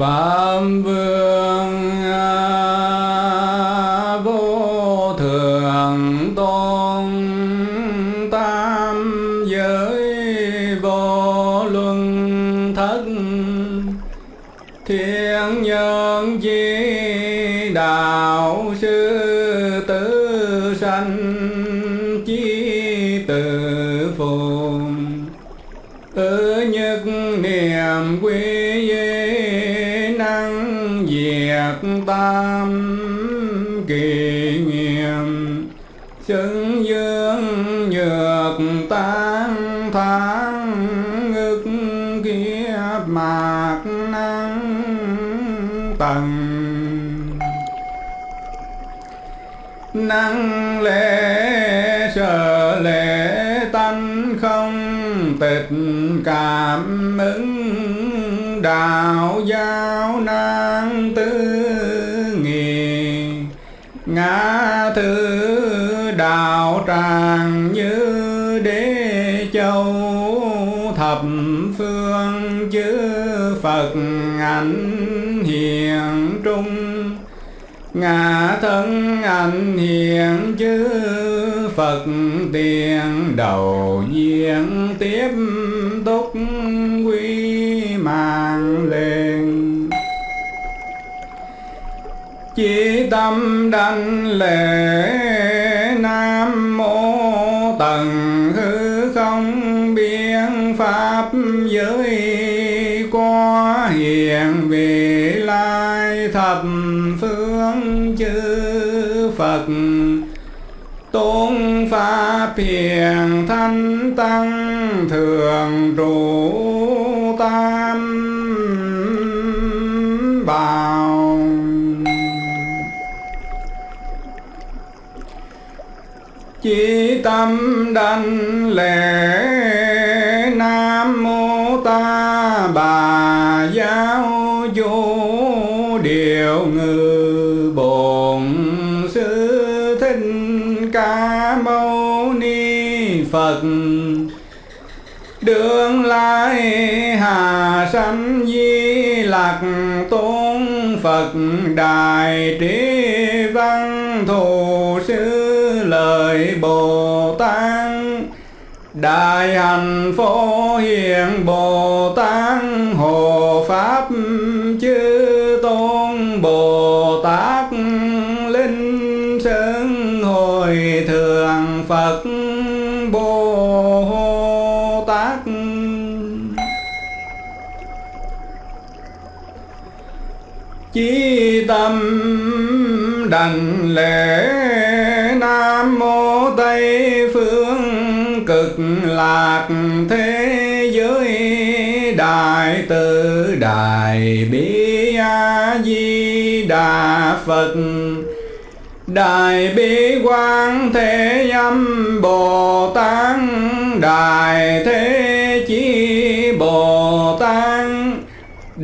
Phạm tam kỳ nghiệm. Chứng dương nhược tan tháng ngực kiếp mạc năng tầng. Năng lễ sợ lễ tánh không tịch cảm ứng đạo giáo năng tư thứ đạo tràng như đế châu, thập phương chư phật ảnh hiện trung. Ngã thân ảnh hiện chư Phật tiền đầu diện tiếp túc quy Chí tâm đảnh lễ Nam Mô Tần hư không biến pháp giới có hiện vị lai thập phương chư Phật tôn pháp hiền thanh tăng thường trụ chí tâm đảnh lễ nam mô ta bà giáo chủ điều ngự bổn sư thích ca mâu ni phật. Đường lai hà sanh di lạc tôn phật đại trí văn thù sư lời bồ tát. Đại hạnh phổ hiền bồ tát hộ pháp chư tôn bồ tát. Linh sơn hồi thượng phật bồ tát. Chí tâm đảnh lễ nam mô tây phương cực lạc thế giới đại từ đại bi a di đà phật đại bi quang thế âm bồ tát đại thế chí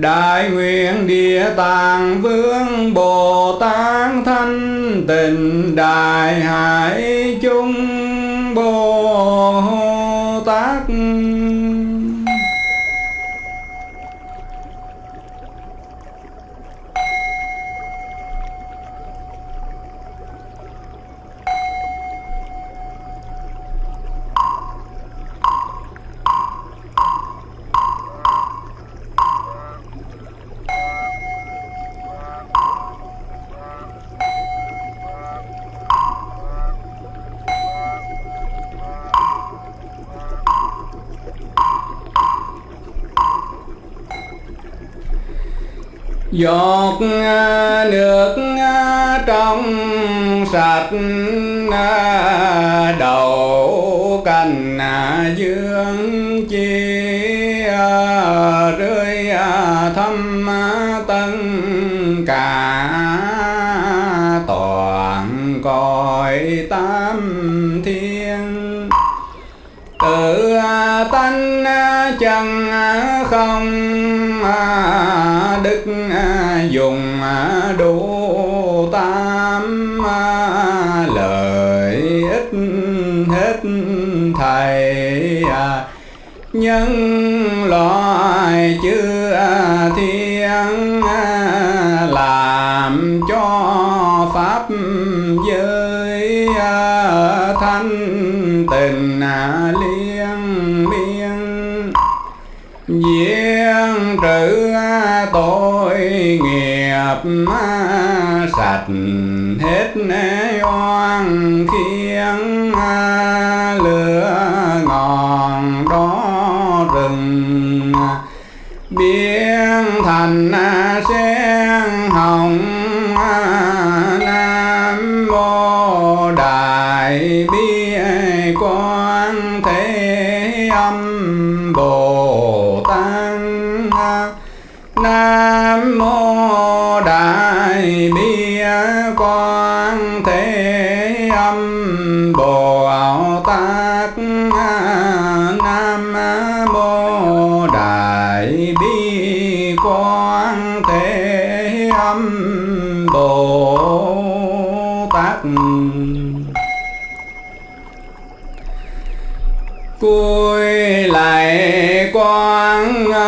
Đại nguyện địa tạng vương Bồ Tát thanh tịnh đại hải chung Bồ Tát. Giọt à, nước à, trong sạch à, đầu cành dương chi rơi thăm tân cả toàn cõi tam thiên tánh à, chân à, không à, đức dùng đủ tam lợi ích hết thầy nhân loại chưa thiên làm cho pháp giới thanh tình liên Giếng trừ tội nghiệp sạch, hết oan khiến lửa ngọn đó rừng. Biến thành sen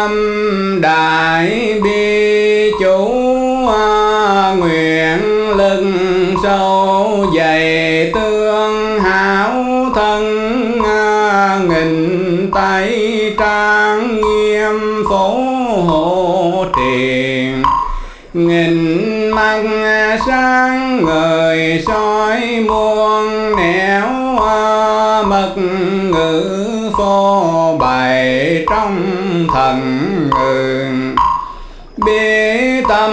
tâm đại bi chủ à, nguyện lưng sâu dày tương hảo thân à, nghìn tay trang nghiêm phổ hộ tiền nghìn mắt sáng người soi muôn nẻo à, mật ngữ phô bày trong thần bi tâm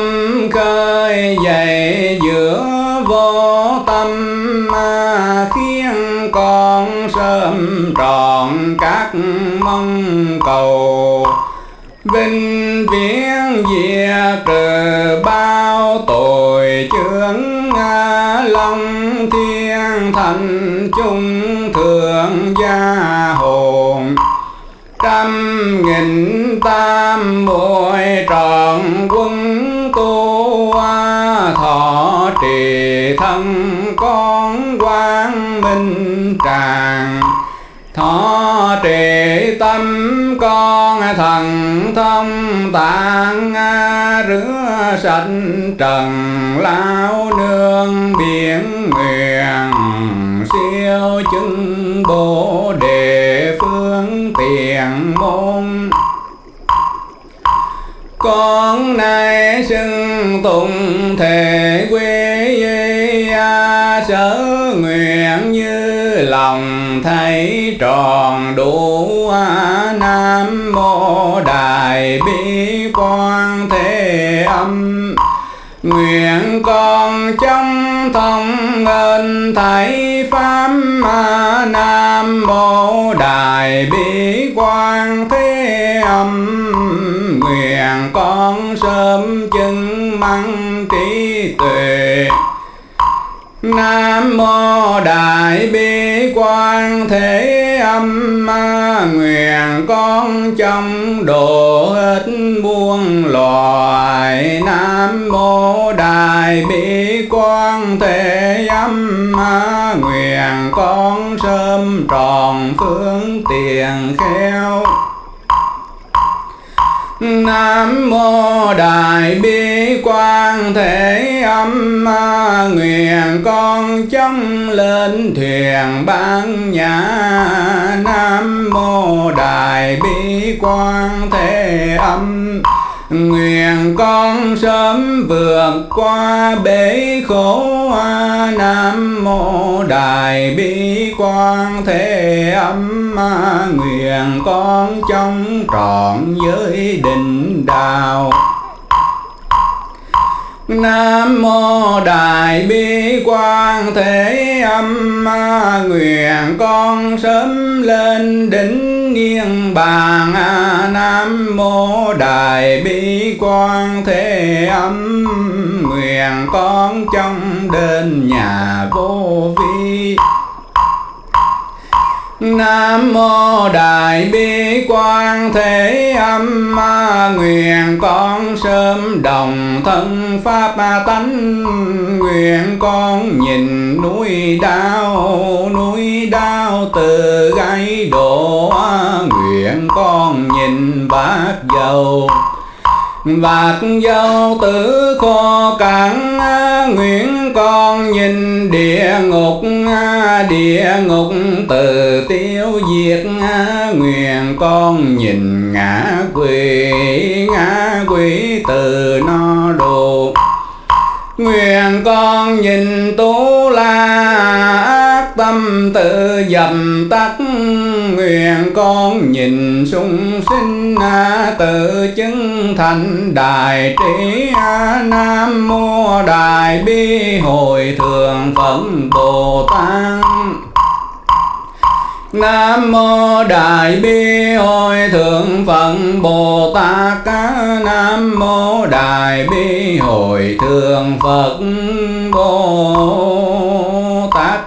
khơi dậy giữa vô tâm ma khiến con sớm trọn các mong cầu. Vinh viễn diệt trừ bao tội chướng long thiên thành chung thượng gia hồn tam nghìn tam muội trọn quân tu thọ trì thân con quang minh tràng. Thọ trì tâm con thần thông tạng, rửa sạch trần, lao nương biển nguyện siêu chứng bồ đề phương tiền môn. Con nay xưng tụng thể quy sở nguyện như lòng thấy tròn đủ nam mô đại bi quan thế âm. Nguyện con trong thông ngân thầy pháp nam mô đại bi quan thế âm. Nguyện con sớm chứng măng trí tuệ. Nam mô Đại Bi Quan Thế Âm ma Nguyện. Con trong độ hết muôn loài. Nam mô Đại Bi Quan Thế Âm ma Nguyện. Con sớm tròn phương tiền khéo Nam mô Đại Bi Quan Thế Âm ma Nguyện con trong lên thuyền ban nhà Nam mô Đại Bi Quan Thế Âm Nguyện con sớm vượt qua bể khổ Nam mô Đại Bi Quan Thế Âm Nguyện con trong trọn giới định đạo. Nam mô Đại Bi Quan Thế Âm Nguyện con sớm lên đỉnh niên bàn à, Nam mô Đại Bi Quan Thế Âm. Nguyện con trong đền nhà vô vi. Nam mô Đại Bi Quan Thế Âm ma Nguyện. Con sớm đồng thân Pháp tánh. Nguyện con nhìn núi đau Núi đau từ gáy đổ. Nguyện con nhìn bát dầu vạt dâu tử khô cản nguyện con nhìn địa ngục địa ngục từ tiêu diệt. Nguyện con nhìn ngã quỷ ngã quỷ từ no độ nguyện con nhìn tu la, tâm tự dầm tắt nguyện con nhìn sung sinh à, tự chứng thành đại trí à, nam mô đại bi hồi thượng phật bồ tát. Nam mô Đại Bi Hội Thượng Phật Bồ Tát à, Nam mô Đại Bi Hội Thượng Phật Bồ Tát.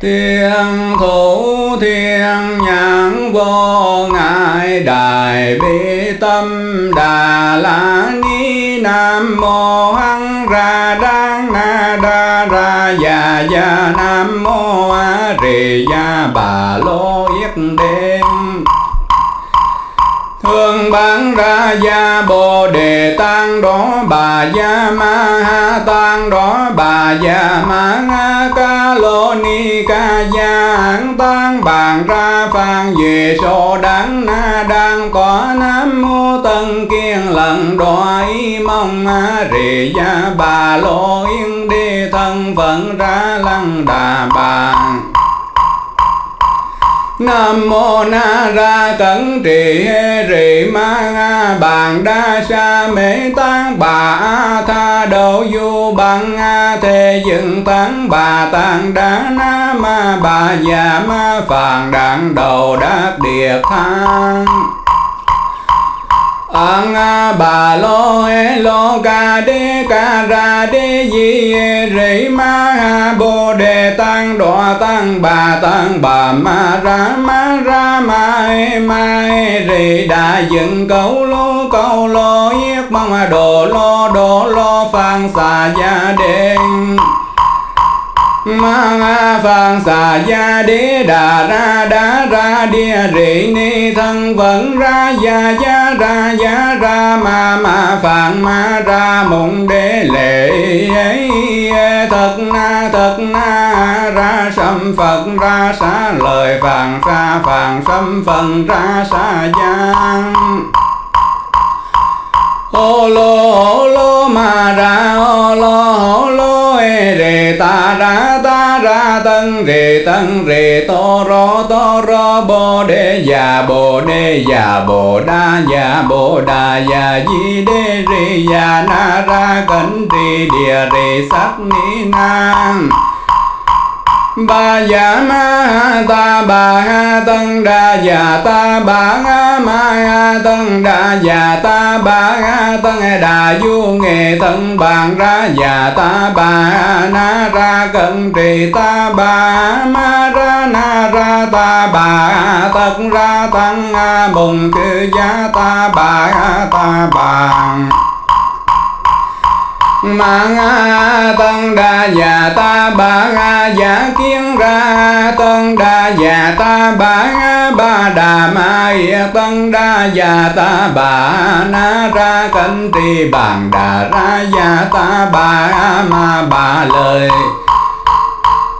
Thiên thủ thiên nhãn vô ngại đại bi tâm, đà la ni nam mô hăng ra đăng na đa ra già già nam mô a rì gia bà lô yết đêm Thương bán ra gia bồ đề tăng đó, bà gia ma ha tăng đó, bà gia ma ha ca lô ni ca gia tăng bàn ra phan về so đáng na đang có nam mô tân kiên lần đoái mong a rì gia bà lô yên đi thân phận ra lăng đà bàn. Nam mô Na Ra Cẩn Trì Hê Rì Ma Nga Bàn Đa Sa Mê Tán Bà A Tha đầu Du Bằng A Thê Dựng Tán Bà Tạng Đá Na Ma Bà Già Ma Phàn Đạn Đầu Đát Địa Thang Ang bà lo e lo ca đê ca ra đê di e rỉ ma ha bồ đề tăng đọa tăng bà tăng bà ma ra ma ra ma e ma e rỉ đã dựng câu lô câu lô yết mong đồ lo đồ lo phan xà gia đen ma phan xà gia đế đà ra đá ra địa rị ni thân vẫn ra gia gia ra gia ra ma ma phạn ma ra mộng đế lệ ấy thật na thật na ra sâm phật ra xá lời phạn ra phạn sâm phần ra xa giang. Ô lô ô lô ma ra ô lô ô lô ê rê ta ra ta ra tân rê tân rê to ro to ro bồ đề già bồ đề già bồ đa già bồ đà già di đê rê già na ra cẩn rê địa rê sắc ni nam ba dạ ma ta ba ha tân đa dạ ta ba ha ma ha tân đa dạ ta ba ha tân đà du nghệ thân bàn ra dạ ta ba na ra cận trì ta ba ma ra na ra ta ba tất ra tăng bùng cư giá ta ba ta ma mạng tân đa già ta ba giả kiến ra, tân đa già ta ba ba đà ma tân đa già ta bà na ra cánh trì bàn đà ra già ta bà ma bà lời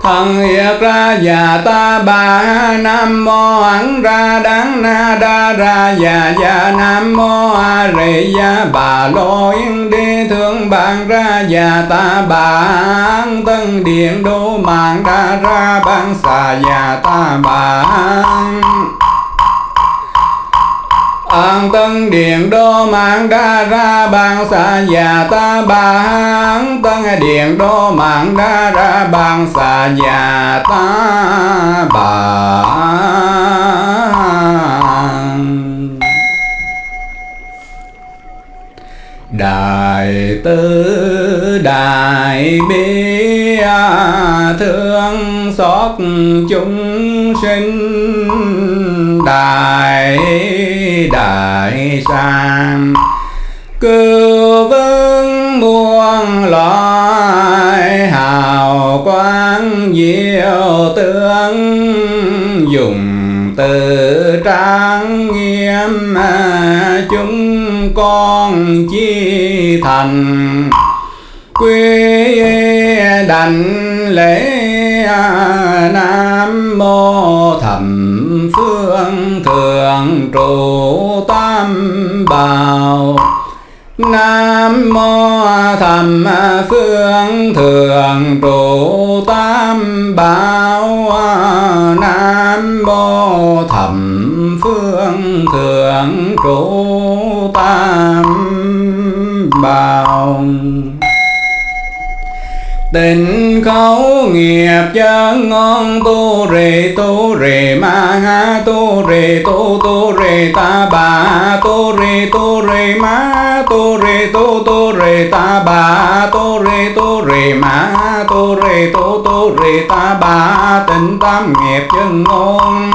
thần hiệt ra già ta ba nam mô ẩn ra đáng na đa ra già già nam mô a rị gia bà lô yên đi thương bạn ra già ta ba tân điện đô mạng đa ra ban xà già ta ba an tân điện đô mạng đa ra bằng xà già ta bà an tân điện đô mạng đa ra bằng xà già ta bà đại tư đại bi thương xót chúng sinh, đại đại sang cứu vương muôn loài, hào quang diệu tướng. Dùng từ trang nghiêm, chúng con chi thành quy đảnh lễ nam mô thầm phương thượng trụ tam bảo. Nam mô thầm phương thượng trụ tam bảo. Nam mô thầm phương thượng trụ tam bảo. Tình khẩu nghiệp chân ngon tu rì tu rì ma ha tu rì tu tu rì ta bà tu rì tu rì ma tu rì tu tu rì ta bà tu rì tu rì ma tu rì tu tu rì ta bà tình tam nghiệp chân ngon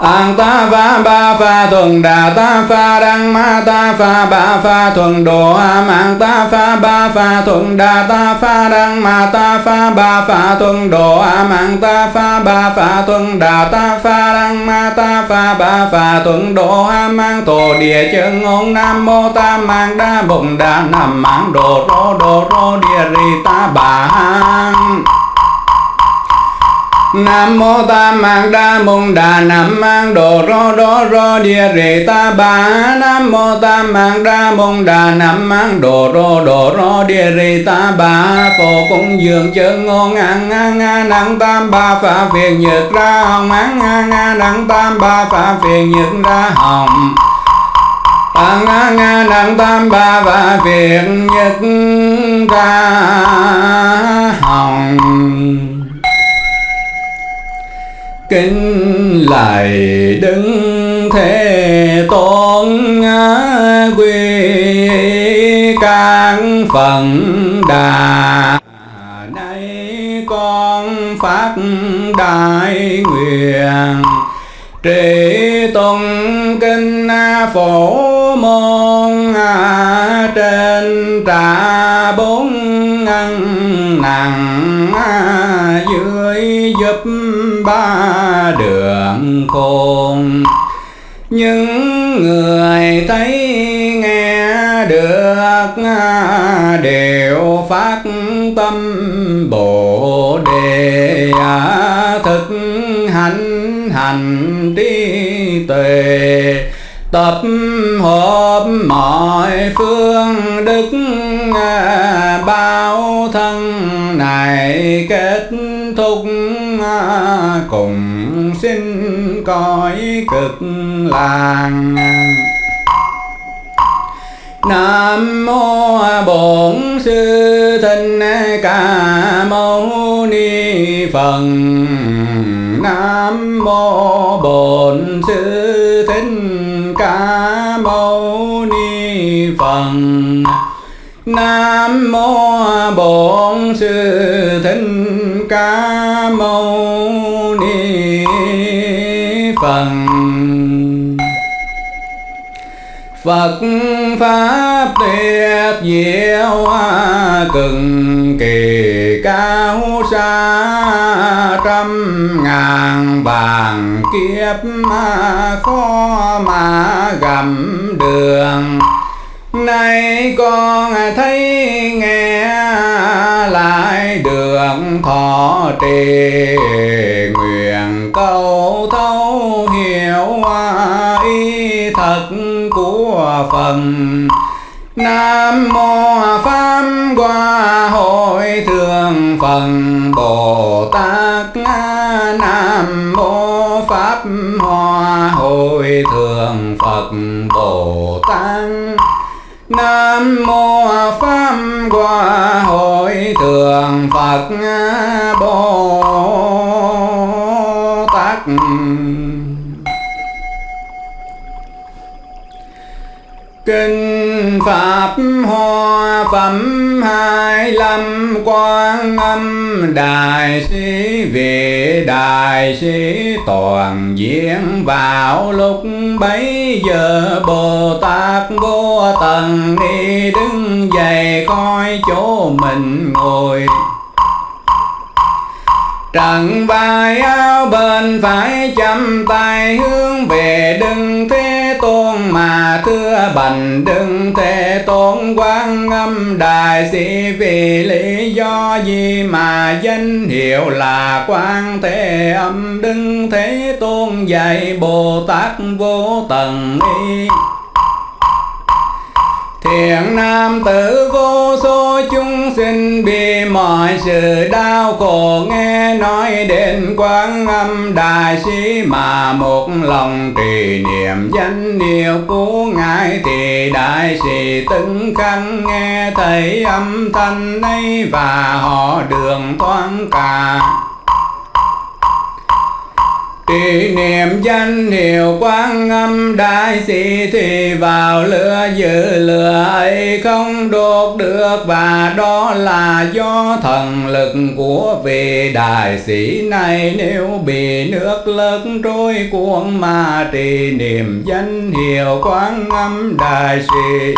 An ta pha, ba pha, thuần đà, ta pha, đăng ma, ta pha, ba pha, thuần đồ, a an ta pha, ba pha, thuần đà, ta pha, đăng ma, ta pha, ba pha, thuần đồ, a an ta pha, ba pha, thuần đà, ta pha, đăng ma, ta pha, ba pha, thuần đồ, a mang tổ địa chân ngôn, nam mô ta mang đa bụng đà nằm mang đồ, rô đồ, rô, địa, ri, ta, bà Nam mô tam mang đa môn đà nam mang đồ rô đô rô địa rì ta bà Nam mô tam mang đa môn đà nam mang đồ rô đồ rô địa rì ta bà Phổ cung dường chân ngôn ngang ngang ngang năng tam ba phá phiền nhật ra hồng. Ngang ngang ngang năng tam ba phá phiền nhật ra hồng. Tăng nga nga năng tam ba và phiền nhật ra hồng kính lại đứng thế tôn quy các phần đà nay con phát đại nguyện. Trì tôn kinh phổ môn trên trà bốn ngăn nặng dưới giúp ba đường khôn những người thấy nghe được đều phát tâm bồ đề. Thực hành hành trí tuệ tập hợp mọi phương đức à, bao thân này kết thúc à, cùng xin cõi cực làng Nam mô Bổn Sư Thích Ca Mâu Ni Phật. Nam mô Bổn Sư Thích Ca Mâu Ni Phật. Nam mô Bổn Sư Thích Ca Mâu Ni Phật. Phật Pháp tuyệt diệu cực kỳ cao xa trăm ngàn vàng kiếp khó mà gầm đường. Nay con thấy nghe lại đường thọ trì, nguyện câu thấu hiểu ý thật của phần Nam mô Pháp Hoa Hội Thượng phật Bồ Tát. Nam mô Pháp Hoa Hội Thượng Phật Bồ Tát. Nam mô Pháp Hoa Hội Thượng Phật Bồ Tát. Kinh Pháp Hoa Phẩm hai lâm quan âm, Đại sĩ về Đại sĩ toàn diện vào lúc bấy giờ Bồ Tát vô tận đi đứng dậy coi chỗ mình ngồi. Trần vai áo bên phải chăm tay hướng về đừng thế tôn mà thưa bành, đừng thế tôn quan âm đại sĩ. Vì lý do gì mà danh hiệu là quan thế âm, đừng thế tôn dạy bồ tát vô tận y Thiện nam tử vô số chúng sinh bị mọi sự đau khổ. Nghe nói đến quán âm đại sĩ mà một lòng trì niệm danh hiệu của ngài thì đại sĩ từng khăn nghe thấy âm thanh ấy và họ đường thoáng cả. Kỷ niệm danh hiệu quán âm đại sĩ thì vào lửa giữ lửa ấy không đốt được và đó là do thần lực của vị đại sĩ này. Nếu bị nước lớn trôi cuốn mà trì niệm danh hiệu quán âm đại sĩ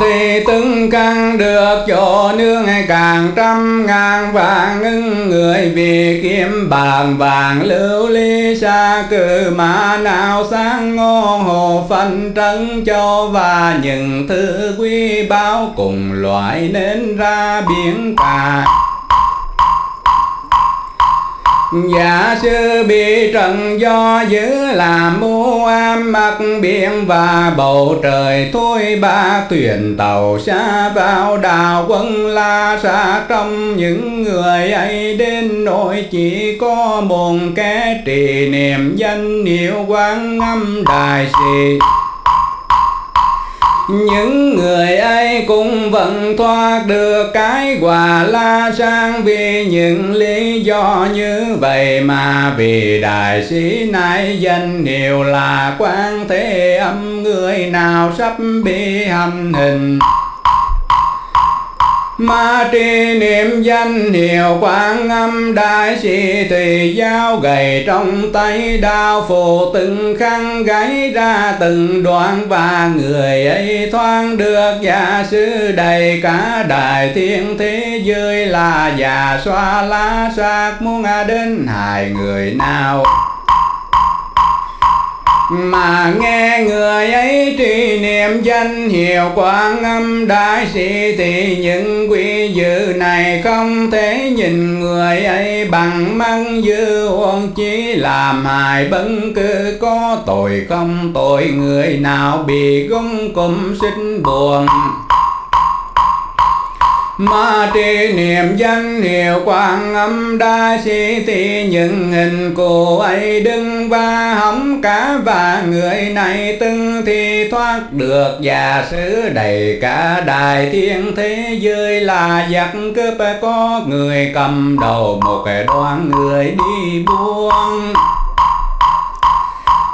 thì từng căn được chỗ nương càng trăm ngàn vàng ngưng người vì kiếm bàn vàng lưu ly xa cử mà nào sáng ngô hồ phân trấn cho và những thứ quý báo cùng loại nên ra biển cả. Giả sư bị trần do dữ làm mưu am mặc biển và bầu trời thôi ba thuyền tàu xa vào đào quân la xa trong những người ấy đến nỗi chỉ có một kẻ trì niệm danh hiệu quán âm đại sĩ những người ấy cũng vẫn thoát được cái quả la sang. Vì những lý do như vậy mà vì đại sĩ này danh hiệu là quan thế âm, người nào sắp bị hành hình? Ma tri niệm danh hiệu quang âm đại sĩ thì giao gầy trong tay đao phù từng khăn gáy ra từng đoạn và người ấy thoáng được già sư đầy cả đại thiên thế giới là già xoa lá xác muốn đến hại người nào? Mà nghe người ấy trì niệm danh hiệu quán âm đại sĩ thì những quy dự này không thể nhìn người ấy bằng mắt dư huống chỉ làm hại bất cứ có tội không. Tội người nào bị gông cùng sinh buồn. Ma trì niệm danh hiệu quang âm đa sĩ thì những hình cô ấy đứng và hóng cả và người này từng thì thoát được và sứ đầy cả đại thiên thế giới là giặc cướp có người cầm đầu một đoàn người đi buông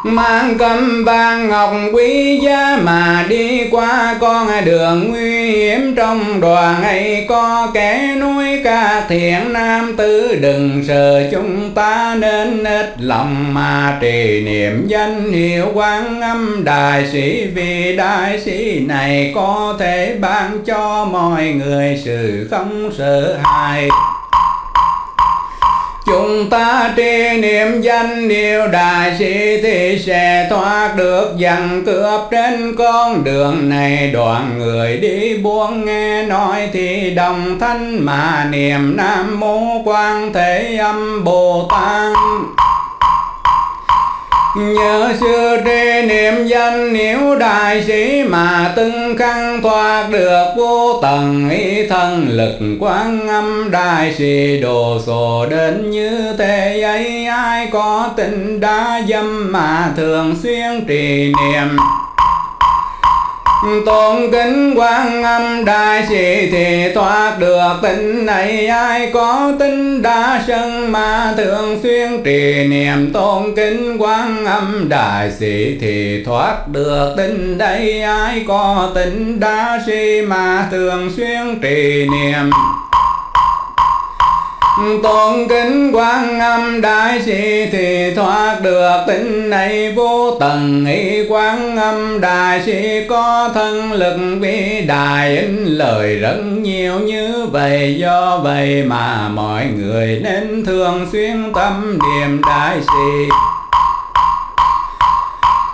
mang cầm vàng ngọc quý giá mà đi qua con đường nguy hiểm. Trong đoàn ấy có kẻ nuôi ca thiện nam tử. Đừng sợ chúng ta nên ít lòng mà trì niệm danh hiệu quán âm. Đại sĩ vì đại sĩ này có thể ban cho mọi người sự không sợ hãi. Chúng ta tri niệm danh điều đại sĩ thì sẽ thoát được dằn cướp trên con đường này. Đoạn người đi buông nghe nói thì đồng thanh mà niệm nam mô quan thế âm bồ tát nhớ xưa trì niệm danh nếu đại sĩ mà từng khăn thoát được vô tầng ý thân lực quán âm đại sĩ đồ sổ đến như thế ấy, ai có tình đã dâm mà thường xuyên trì niệm? Tôn kính quan âm đại sĩ thì thoát được tình này ai có tính đa sân mà thường xuyên trì niệm. Tôn kính quan âm đại sĩ thì thoát được tình đây ai có tính đa sĩ mà thường xuyên trì niệm tôn kính quan âm đại sĩ thì thoát được, tính này vô tận. Ý quan âm đại sĩ có thân lực vĩ đại, in lời rất nhiều như vậy. Do vậy mà mọi người nên thường xuyên tâm niệm đại sĩ.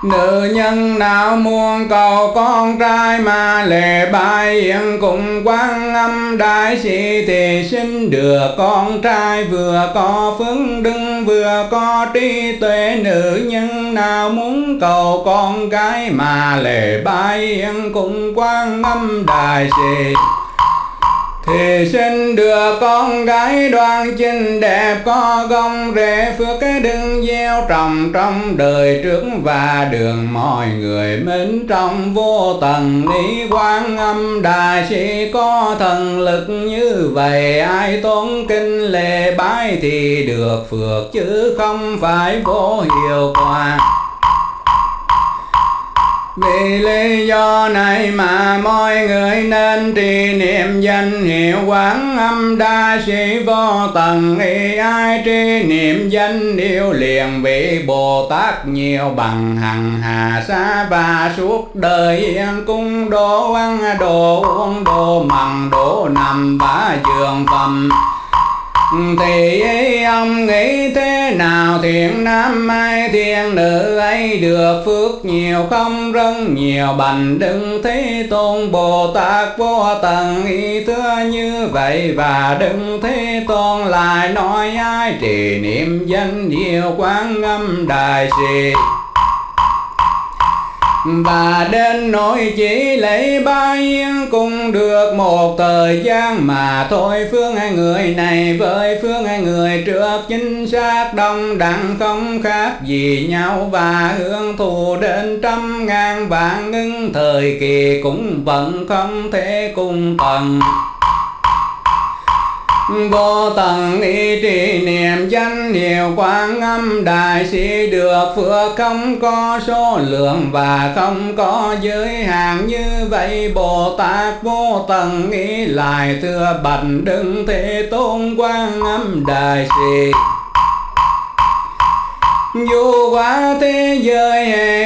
Nữ nhân nào muốn cầu con trai mà lệ bài, yên cùng quan âm đại sĩ thì sinh được con trai, vừa có phước đức, vừa có trí tuệ. Nữ nhân nào muốn cầu con gái mà lệ bài, yên cùng quan âm đại sĩ thì xin được con gái đoan chinh đẹp có gông rễ phước cái đừng gieo trồng trong đời trước và đường mọi người mến trong vô tận. Lý quan âm đà sĩ có thần lực như vậy, ai tốn kinh lệ bái thì được phước chứ không phải vô hiệu quả vì lý do này mà mọi người nên trì niệm danh hiệu quán âm đa sĩ vô tận. Y ai trì niệm danh yêu liền vị Bồ Tát nhiều bằng hằng hà xa và suốt đời yên cung đồ ăn đồ uống đồ mặn đồ nằm bá giường phẩm thì ông nghĩ thế nào, thiện nam ai thiên nữ ấy được phước nhiều không rất nhiều bành đừng thế tôn bồ tát vô tận. Ý thưa như vậy và đừng thế tôn lại nói ai trì niệm danh hiệu quán âm đại sĩ và đến nỗi chỉ lấy ba yên cùng được một thời gian mà thôi. Phương hai người này với phương hai người trước chính xác đông đẳng không khác gì nhau. Và hương thù đến trăm ngàn vạn ngưng thời kỳ cũng vẫn không thể cùng tầng vô tận ý trì niệm danh hiệu quang âm, đại sĩ được phước không có số lượng và không có giới hạn. Như vậy bồ tát vô tận ý lại, thưa bạch đừng thế tôn quang âm đại sĩ dù quá thế giới hệ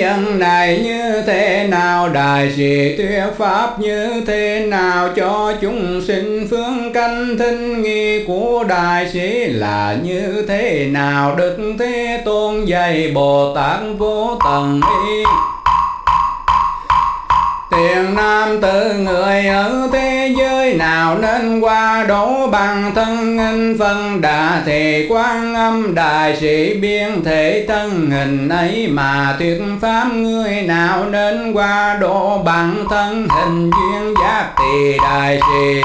nhận này như thế nào, đại sĩ thuyết pháp như thế nào cho chúng sinh phương canh thinh nghi của đại sĩ là như thế nào? Đức thế tôn dạy bồ tát vô tận ý Tiền nam tử người ở thế giới nào nên qua đổ bằng thân hình phân? Đà thì quan âm đại sĩ biên thể thân, hình ấy mà tuyệt pháp người nào nên qua đổ bằng thân? Hình duyên giác thì đại sĩ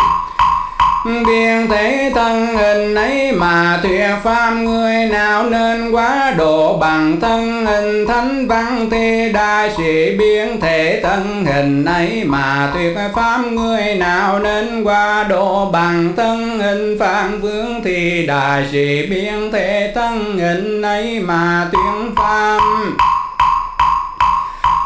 biên thế thân hình ấy mà thuyết pháp người nào nên quá độ bằng thân hình thánh văn thi đại sĩ biên thể thân hình ấy mà thuyết pháp người nào nên quá độ bằng thân hình phạn vương thì đại sĩ biên thể thân hình ấy mà tuyên pháp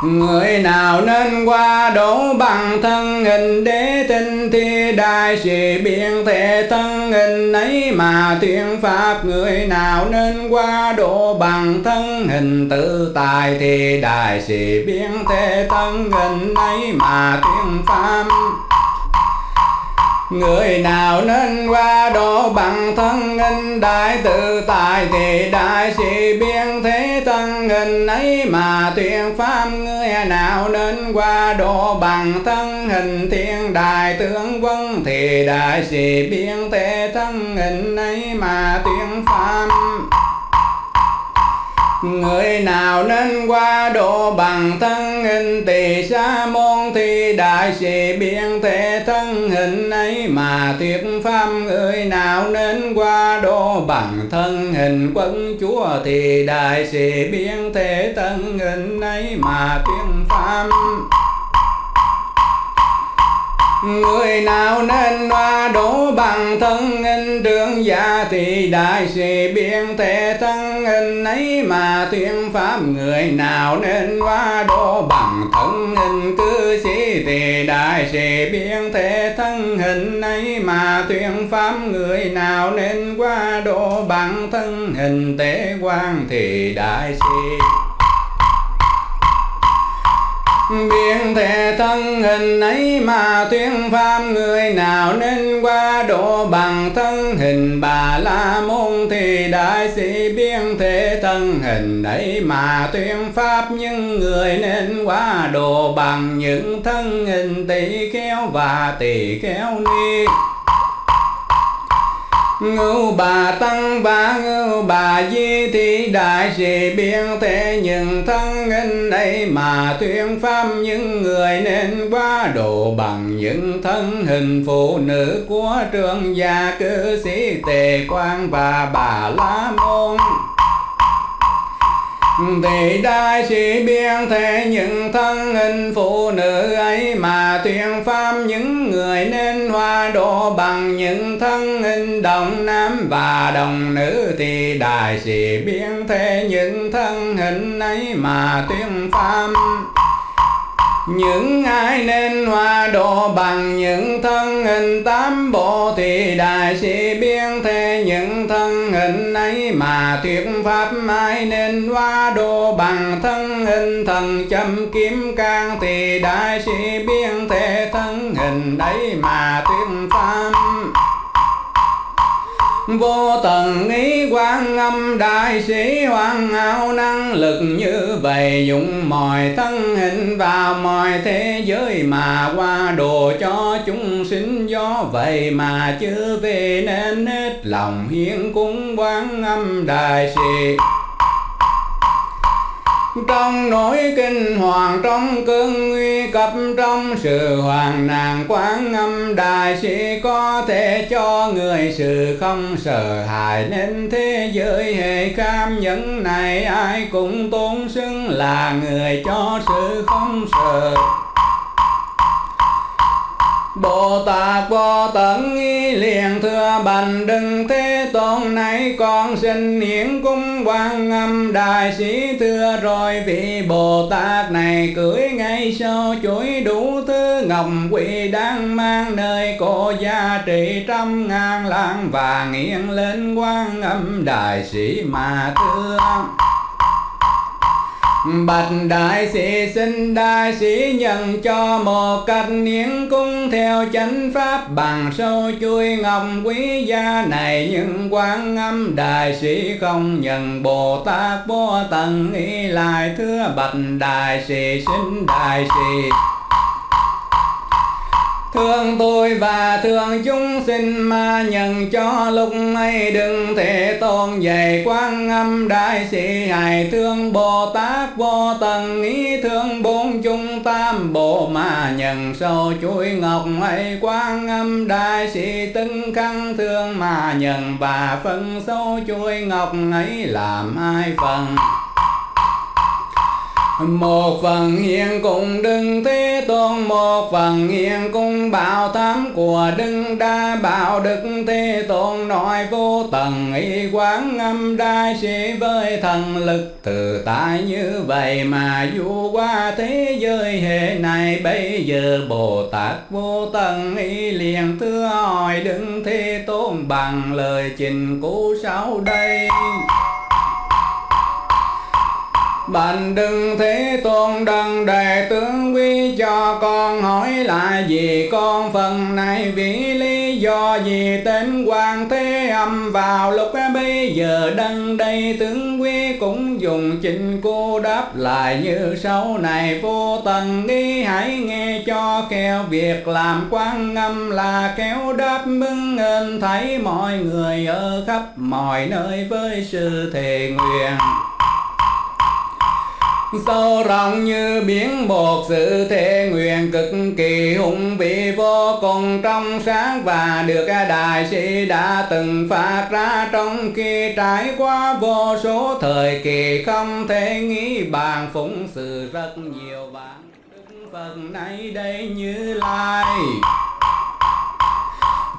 Người nào nên qua đổ bằng thân hình đế tinh thi đại sĩ biện thể thân hình ấy mà tuyên pháp. Người nào nên qua đổ bằng thân hình tự tài thì đại sĩ biện thể thân hình ấy mà tuyên pháp. Người nào nên qua độ bằng thân hình đại tự tại thì đại sĩ biên thế thân hình ấy mà tuyên pháp. Người nào nên qua độ bằng thân hình thiên đại tướng quân thì đại sĩ biên thế thân hình ấy mà tuyên pháp. Người nào nên qua độ bằng thân hình tỳ sa môn thì đại sĩ biến thể thân hình ấy mà thuyết pháp, người nào nên qua độ bằng thân hình quân chúa thì đại sĩ biến thể thân hình ấy mà thuyết pháp. Người nào nên hoa đổ bằng thân hình trương gia thì đại sĩ biên thể thân hình ấy mà tuyên pháp. Người nào nên hoa đổ bằng thân hình cư sĩ thì đại sĩ biên thể thân hình ấy mà mà tuyên pháp. Người nào nên qua độ bằng thân hình, tế quan thì đại sĩ Biên thể thân hình ấy mà tuyên pháp người nào nên qua độ bằng thân hình? Bà la môn thì đại sĩ biên thể thân hình ấy mà tuyên pháp những người nên qua độ bằng những thân hình tỷ kéo và tỷ kéo ni ngưu bà tăng và ngưu bà di thị đại sĩ biên thế những thân in ấy mà tuyên pháp những người nên quá độ bằng những thân hình phụ nữ của trường gia cư sĩ tề quan và bà la môn thì đại sĩ biên thể những thân hình phụ nữ ấy mà tuyên pháp những người nên hoa độ bằng những thân hình đồng nam và đồng nữ thì đại sĩ biên thể những thân hình ấy mà tuyên pháp những ai nên hoa độ bằng những thân hình tám bộ thì đại sĩ biên thế, những thân hình ấy mà thuyết pháp ai nên hoa độ bằng thân hình thần châm kiếm can thì đại sĩ biên thế thân hình ấy mà thuyết pháp vô tận ý quan âm, đại sĩ hoàn hảo, năng lực như vậy, dụng mọi thân hình vào mọi thế giới mà qua đồ cho chúng sinh. Do vậy mà chưa về nên hết lòng hiến cúng quan âm, đại sĩ trong nỗi kinh hoàng, trong cơn nguy cấp, trong sự hoàng nạn quán âm, đại sĩ có thể cho người sự không sợ hãi. Nên thế giới hệ cam nhẫn này ai cũng tôn xưng là người cho sự không sợ. Bồ Tát Vô Tận y liền, thưa bành đừng thế tôn này con xin hiển cung quan âm đại sĩ, thưa rồi vị Bồ Tát này cưỡi ngay sau chuỗi đủ thứ ngọc quỷ đang mang nơi cổ gia trị trăm ngàn lạng vàng nghiêng lên quan âm đại sĩ mà thương Bạch đại sĩ xin đại sĩ nhận cho một cách niên cung theo chánh pháp bằng sâu chui ngọc quý gia này. Nhưng quan âm đại sĩ không nhận. Bồ Tát vô tận ý lại thưa bạch đại sĩ xin đại sĩ Thương tôi và thương chúng sinh mà nhận cho lúc ấy đừng thể tôn dạy quan âm đại sĩ hài. Thương Bồ Tát vô tận, ý thương bốn chúng tam bộ mà nhận sâu chuỗi ngọc ấy. Quan âm đại sĩ tưng khăn thương mà nhận và phân sâu chuỗi ngọc ấy làm hai phần? Một phần hiện cùng đừng thế tôn, một phần hiện cùng bảo tham của đừng đa bảo đức thế tôn. Nói vô tầng y quán âm đại sĩ với thần lực từ tại như vậy mà du qua thế giới hệ này. Bây giờ bồ tát vô tầng y liền thưa hỏi đừng thế tôn bằng lời trình cũ sau đây. Bành đừng thế tôn đấng đại tướng quý cho con hỏi là gì con phần này vì lý do gì tên quan thế âm vào lúc bây giờ đấng đây tướng quý cũng dùng trình cô đáp lại như sau này vô tận đi hãy nghe cho khéo việc làm quan âm là kéo đáp mừng ơn thấy mọi người ở khắp mọi nơi với sự thề nguyện sâu rộng như biển bột sự thế nguyện cực kỳ hùng vị vô cùng trong sáng và được đại sĩ đã từng phát ra. Trong khi trải qua vô số thời kỳ, không thể nghĩ bàn phụng sự rất nhiều. Bạn đức phật nay đây như lai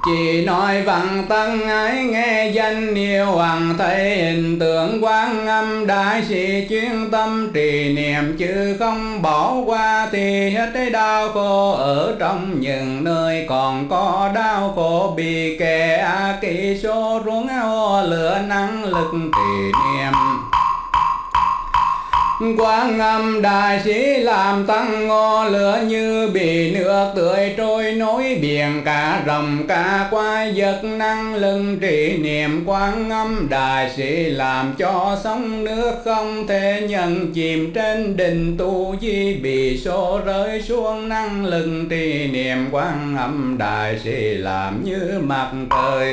chỉ nói văn tăng ái, nghe danh yêu hoàng thấy hình tượng quan âm đại sĩ, chuyên tâm trì niệm, chứ không bỏ qua thì hết cái đau khổ ở trong những nơi còn có đau khổ. Bị kẻ kỳ số ruống lửa năng lực trì niệm quán âm đại sĩ làm tăng ngò lửa như bị nước tươi trôi nối biển, cả rồng, cả quái giật năng lưng trì niệm. Quán âm đại sĩ làm cho sóng nước không thể nhận chìm trên đỉnh tu di, bị số rơi xuống năng lưng trì niệm. Quán âm đại sĩ làm như mặt trời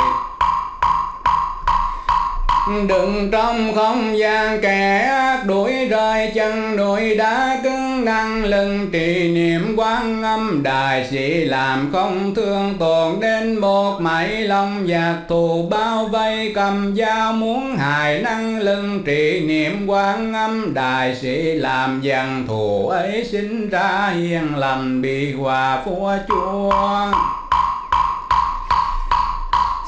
đừng trong không gian kẻ ác, đuổi rơi chân, đuổi đá cứng năng lưng. Trì niệm quán âm, đại sĩ làm không thương tổn đến một mảy lòng giặc thù bao vây, cầm dao muốn hại năng lưng. Trì niệm quán âm, đại sĩ làm dần thù ấy sinh ra hiền lành, bị hòa phua chúa.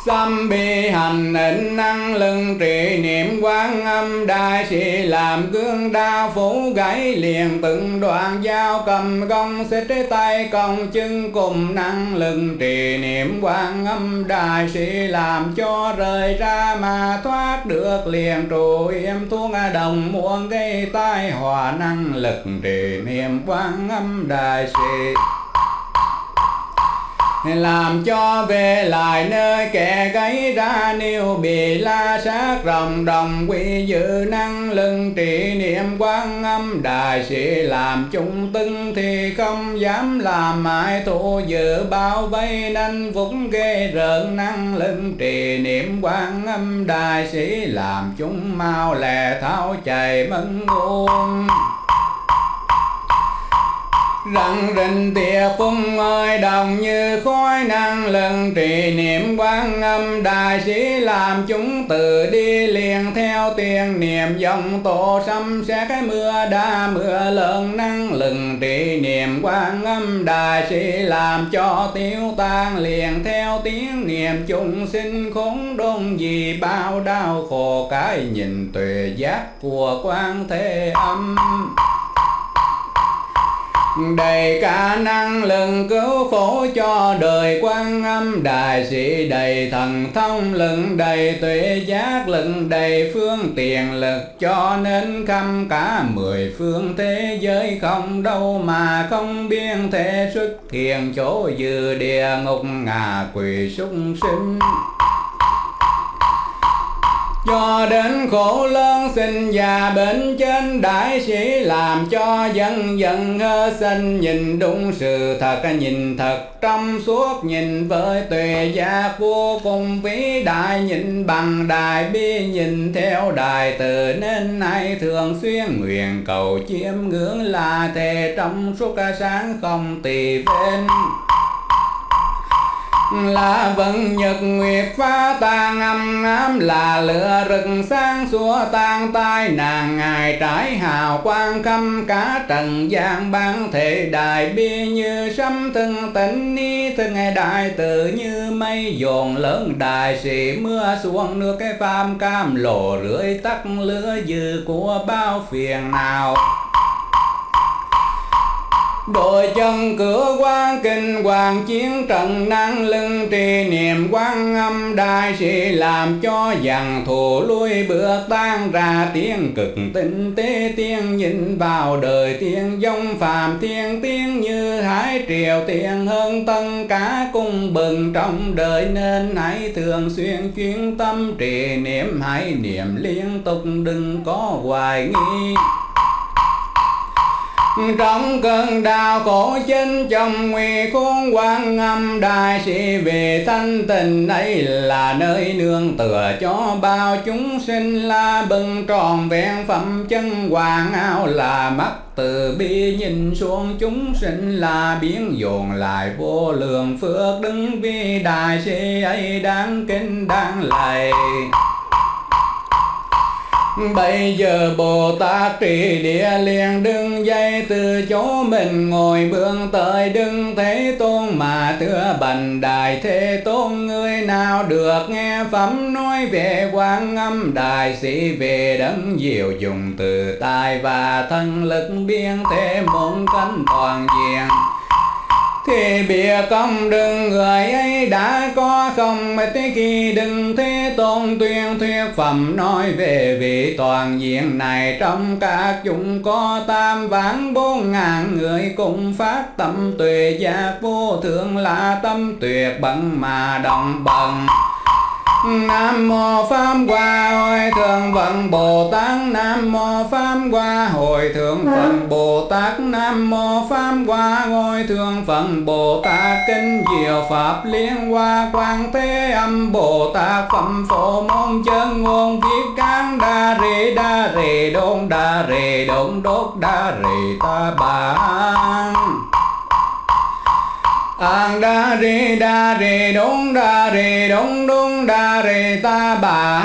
Xâm bi hành định năng lưng trì niệm quán âm đại sĩ làm gương đao phủ gãy liền từng đoạn dao cầm gông xích tay còng chân cùng năng lưng trì niệm quán âm đại sĩ làm cho rời ra mà thoát được liền trụ yếm thuốc à đồng muôn gây tai hòa năng lực trì niệm quán âm đại sĩ làm cho về lại nơi kẻ gây ra niêu bị la sát rồng đồng quy dự năng lưng trị niệm quan âm. Đại sĩ làm chung tưng thì không dám làm mãi, thủ dự bao vây nên vũng ghê rợn năng lưng trì niệm quan âm. Đại sĩ làm chúng mau lẹ tháo chạy mân ngôn rằng rình tìa phung ơi đồng như khói năng lần trì niệm quan âm. Đại sĩ làm chúng tự đi liền theo tiền niệm. Dòng tổ sấm sẽ cái mưa đa mưa lớn, năng lừng trì niệm quan âm. Đại sĩ làm cho tiêu tan liền theo tiếng niệm. Chúng sinh khốn đôn gì bao đau khổ, cái nhìn tuệ giác của quan thế âm đầy cả năng lực cứu khổ cho đời quan âm đại sĩ, đầy thần thông lực, đầy tuệ giác lực, đầy phương tiện lực. Cho nên khắp cả mười phương thế giới không đâu mà không biên thể xuất hiện chỗ dư địa ngục ngà quỷ súc sinh cho đến khổ lớn sinh già, bệnh trên đại sĩ làm cho dân dân hơ sinh. Nhìn đúng sự thật, nhìn thật trong suốt, nhìn với tùy giác vô cùng vĩ đại. Nhìn bằng đại bi, nhìn theo đại từ nên nay thường xuyên nguyện cầu chiêm ngưỡng là thề trong suốt sáng không tỳ bên là vận nhật nguyệt phá tan âm ám, là lửa rực sáng xua tan tai. Nàng ngài trải hào quang khâm cả trần gian ban thể đại bi như sấm thân tịnh ni thân đại tự như mây dồn lớn. Đại sĩ mưa xuống nước cái phàm cam lộ rưỡi tắt lửa dư của bao phiền nào đội chân cửa quan kinh hoàng chiến trận năng lưng trì niệm quan âm đại sĩ làm cho dàn thù lui bước tan ra tiếng cực tinh tế tiên nhìn vào đời tiên dông phàm thiên tiên như hải triều tiên hơn tân cả cung bừng trong đời nên hãy thường xuyên chuyên tâm trì niệm hãy niệm liên tục đừng có hoài nghi trong cơn đau khổ chính trong nguy khốn quan âm đại sĩ về thanh tình ấy là nơi nương tựa cho bao chúng sinh la bừng tròn vẹn phẩm chân hoàng áo là mắt từ bi nhìn xuống chúng sinh là biến dồn lại vô lượng phước đứng vì đại sĩ ấy đáng kinh đáng lạy. Bây giờ Bồ Tát trì địa liền đứng dậy từ chỗ mình ngồi, bước tới đứng Thế Tôn mà thưa bành đại Thế Tôn người nào được nghe phẩm nói về quan âm đại sĩ, về đấng diệu dùng từ tài và thân lực biên thế môn cánh toàn diện khi bìa công đừng người ấy đã có không thế khi đừng thế tôn tuyên thuyết phẩm nói về vị toàn diện này. Trong các chúng có tam vạn bốn ngàn người cùng phát tâm tuệ giác vô thượng là tâm tuyệt bận mà đồng bằng Nam mô Pháp Hoa Hội Thượng Vận Bồ Tát Nam mô Pháp Hoa Hội Thượng Phật Bồ Tát Nam mô Pháp Hoa Hội Thượng Phật Bồ Tát Kinh Diệu Pháp Liên Hoa Quang Thế Âm Bồ Tát Phẩm Phổ Môn Chân Ngôn Viết Cán Đa Rê Đa Rê Đôn Đa Rê Đôn Đốt Đa Rê Ta Bà Ang đa rê đa rê đống đa rê đống đống đa rê ta bà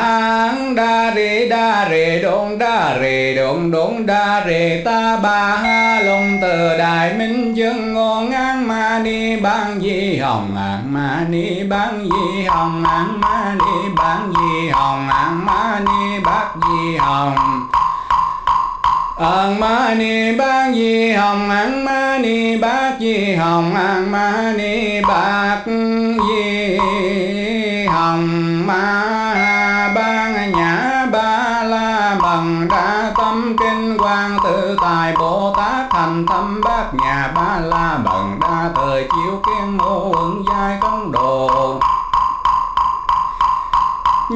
Ang đa rê đa rê đống đa rê đống đống đa rê ta bà ha long từ đại minh chân ngon an ma ni ban di hồng an ma ni ban di hồng an ma ni ban di hồng an ma ni bát di hồng. An ma ni bát di hồng, an ma ni bát di hồng, an ma ni bát di hồng. Ma ban nhã ba la bằng đa tâm kinh quang, tự tài bồ tát thành tâm bát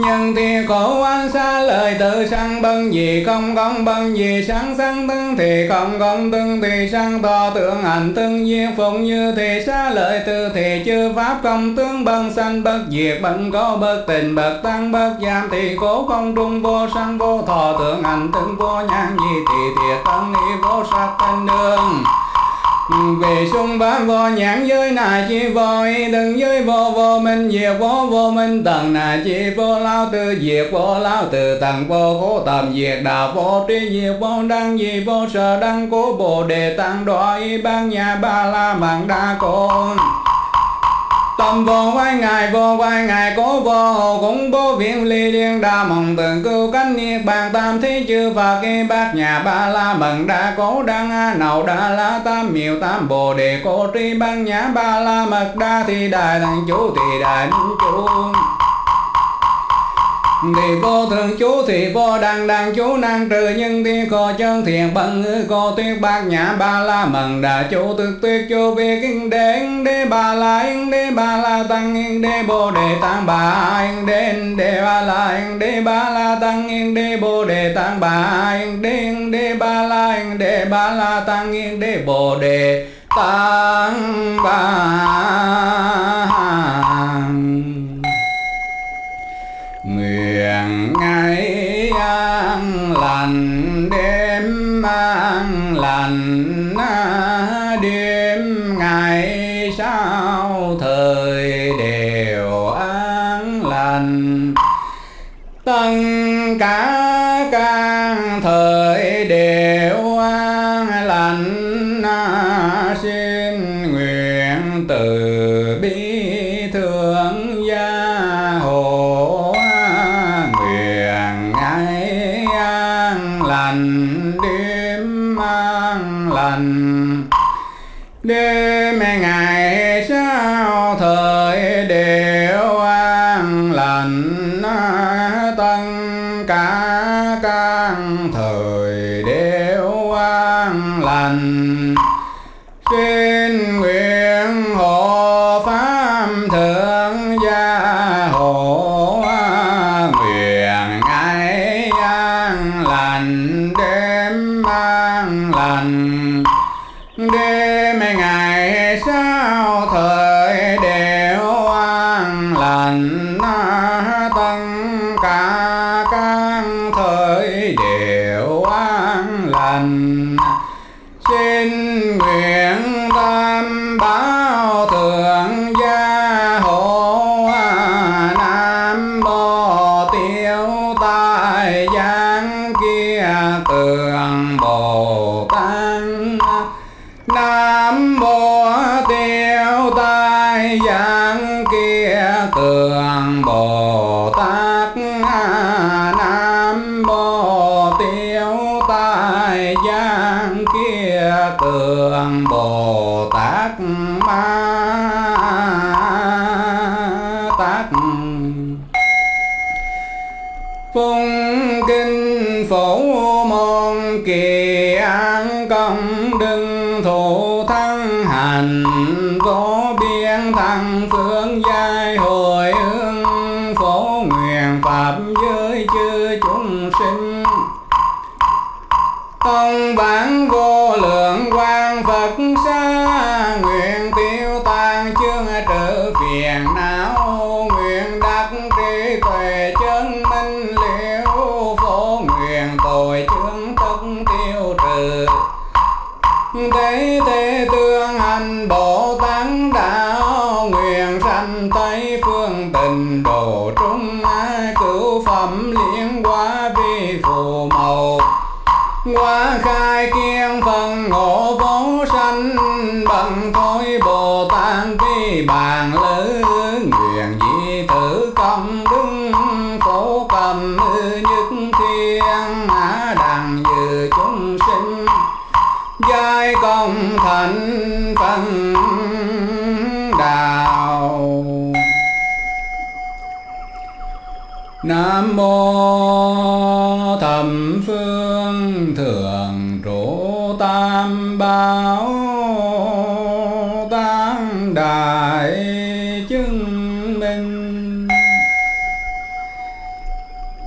nhân thì khổ quan xa, lời tự sanh bân gì, không công bân gì, sáng sáng tương thì không công tương thì sang to tượng hành tương duyên phụng như thì xa, lợi tư thì chư pháp công tướng bân sanh, bất diệt bận có, bất tình, bất tăng, bất giam thì khổ không trung vô sanh, vô thọ tượng hành tương vô nhãn gì thì thiệt tân y vô sắc thanh đường về sung bá vô nhãn giới nà chi vô y đừng giới vô vô minh, diệt vô vô minh, tầng nà chi vô lao tư, diệt vô lao từ tầng vô khổ tầm, diệt đạo vô tri, diệt vô đăng, diệt vô sở đăng cố bồ đề, tăng đoại ban nhà ba la mạng đa côn tâm vô quay ngài vô quay ngài cố vô hồ cũng vô viễn ly liên đa mộng từng cưu cánh niết bàn tam thế chư phật kê bát nhà ba la mận đa cố đăng a nậu đa la tam miệu tam bồ đề cô tri băng nhã ba la mật đa thì đại thần chủ thì đại minh chủ thì vô thường chú thì vô đăng đăng chú năng trừ nhân thì khổ chân thiện bằng ngữ cô tuyết bát nhã ba la mần, đà chú thực tuyết chú vi kinh đế yên đế ba la yên đế ba la tăng yên đế bồ đề tăng bà yên đế yên đế ba la yên đế ba la tăng yên đế bồ đề tăng bà yên đế yên đế ba la yên đế ba la tăng yên đế bồ đề tăng bà. Ngày an lành, đêm an lành à, đêm ngày sau thời đều an lành. Tất cả an mô Thẩm phương thượng trụ tam bảo tăng đại chứng minh.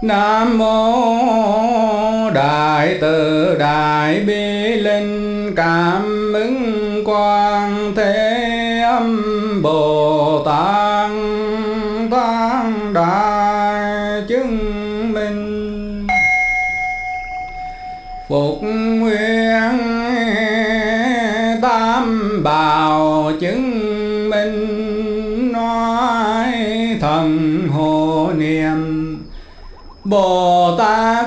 Nam mô đại từ đại bi linh. Cảm ứng quang thế âm bồ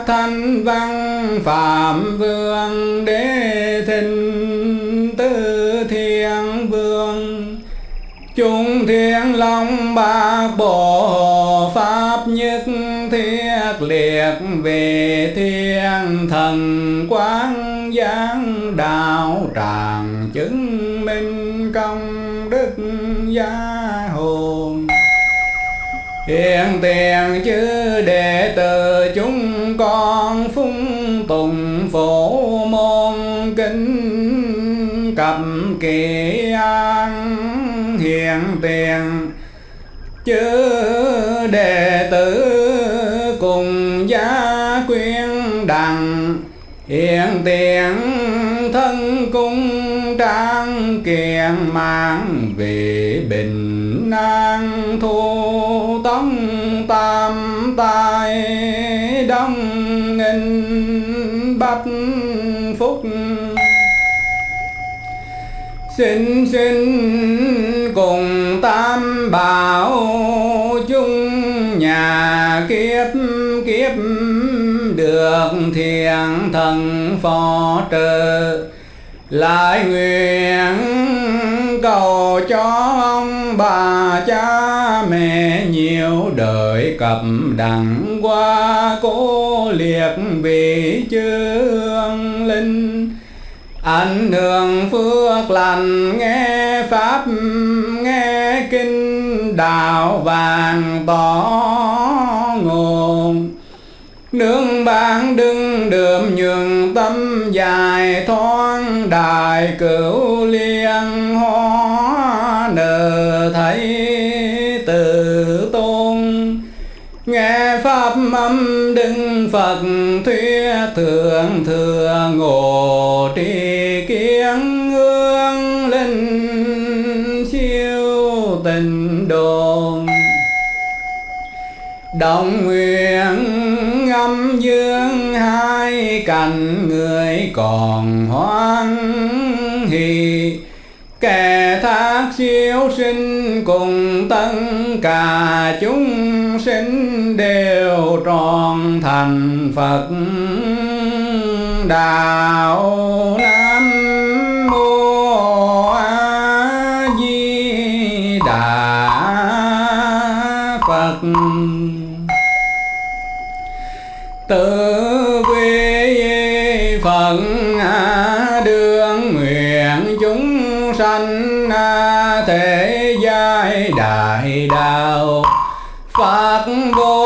Thanh Văn Phạm Vương Đế Thịnh, Tư Thiên Vương. Chúng Thiên Long ba bộ Pháp Nhất Thiết Liệt Về Thiên Thần Quán Giáng Đạo Tràng Chứng Minh Công Đức Gia Hồn. Hiện tiền chứ đệ tử chúng thập kỳ an hiện tiền chư đệ tử cùng gia quyên đằng. Hiện tiền thân cung trang kiện mang về bình an thu tống tam tai đông nghìn bách phúc xin xin cùng tam bảo chung nhà kiếp kiếp được thiện thần phò trợ. Lại nguyện cầu cho ông bà cha mẹ nhiều đời cập đặng qua cố liệt vị chương linh ảnh hưởng phước lành, nghe pháp, nghe kinh đạo vàng tỏ nguồn. Nương bán đừng đượm nhường tâm dài thoáng đại cửu liên hóa nở thấy từ tôn. Nghe pháp âm đừng Phật thuyết, thượng thừa ngộ tri Đồng nguyện âm dương hai cạnh người còn hoan hỷ. Kẻ thác siêu sinh cùng tất cả chúng sinh đều tròn thành Phật đạo. Chúng sanh thế giai đại đạo. Phật vô